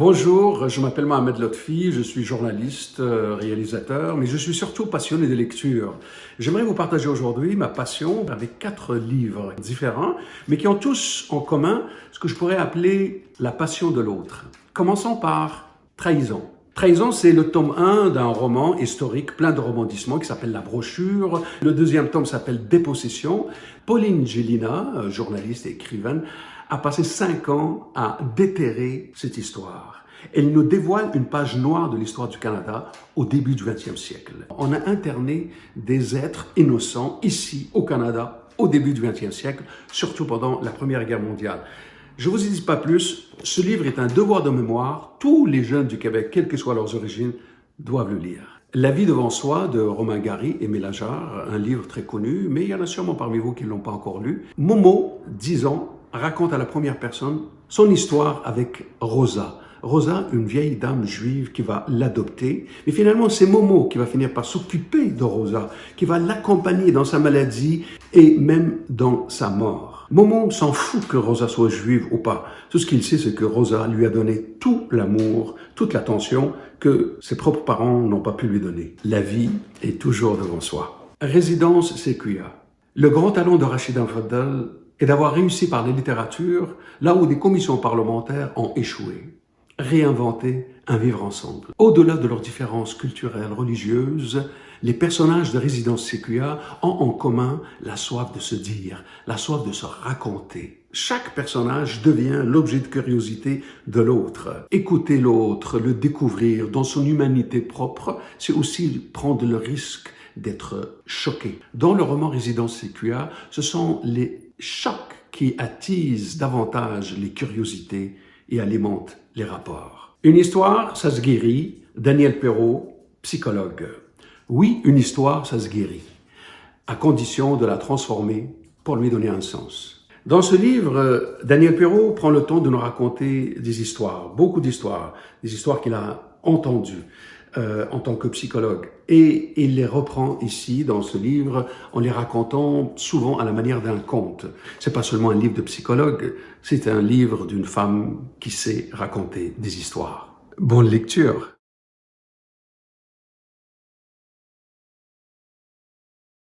Bonjour, je m'appelle Mohamed Lotfi, je suis journaliste, euh, réalisateur, mais je suis surtout passionné de lecture. J'aimerais vous partager aujourd'hui ma passion avec quatre livres différents, mais qui ont tous en commun ce que je pourrais appeler la passion de l'autre. Commençons par Trahison. Trahison, c'est le tome 1 d'un roman historique plein de rebondissements qui s'appelle La brochure. Le deuxième tome s'appelle Dépossession. Pauline Gélina, journaliste et écrivaine, a passé cinq ans à déterrer cette histoire. Elle nous dévoile une page noire de l'histoire du Canada au début du 20e siècle. On a interné des êtres innocents ici au Canada au début du 20e siècle, surtout pendant la Première Guerre mondiale. Je vous y dis pas plus, ce livre est un devoir de mémoire. Tous les jeunes du Québec, quelles que soient leurs origines, doivent le lire. La vie devant soi de Romain Gary et Mélageard, un livre très connu, mais il y en a sûrement parmi vous qui ne l'ont pas encore lu. Momo, 10 ans, raconte à la première personne son histoire avec Rosa. Rosa, une vieille dame juive qui va l'adopter. Mais finalement, c'est Momo qui va finir par s'occuper de Rosa, qui va l'accompagner dans sa maladie et même dans sa mort. Momo s'en fout que Rosa soit juive ou pas. Tout ce qu'il sait, c'est que Rosa lui a donné tout l'amour, toute l'attention que ses propres parents n'ont pas pu lui donner. La vie est toujours devant soi. Résidence Sequia. Le grand talent de Rachida Faddal et d'avoir réussi par la littérature là où des commissions parlementaires ont échoué. Réinventer un vivre ensemble. Au-delà de leurs différences culturelles, religieuses, les personnages de Résidence Séquia ont en commun la soif de se dire, la soif de se raconter. Chaque personnage devient l'objet de curiosité de l'autre. Écouter l'autre, le découvrir dans son humanité propre, c'est aussi prendre le risque d'être choqué. Dans le roman Résidence Séquia, ce sont les choc qui attise davantage les curiosités et alimente les rapports. Une histoire, ça se guérit. Daniel Perrault, psychologue. Oui, une histoire, ça se guérit, à condition de la transformer pour lui donner un sens. Dans ce livre, Daniel Perrault prend le temps de nous raconter des histoires, beaucoup d'histoires, des histoires qu'il a entendues, euh, en tant que psychologue. Et il les reprend ici, dans ce livre, en les racontant souvent à la manière d'un conte. C'est pas seulement un livre de psychologue, c'est un livre d'une femme qui sait raconter des histoires. Bonne lecture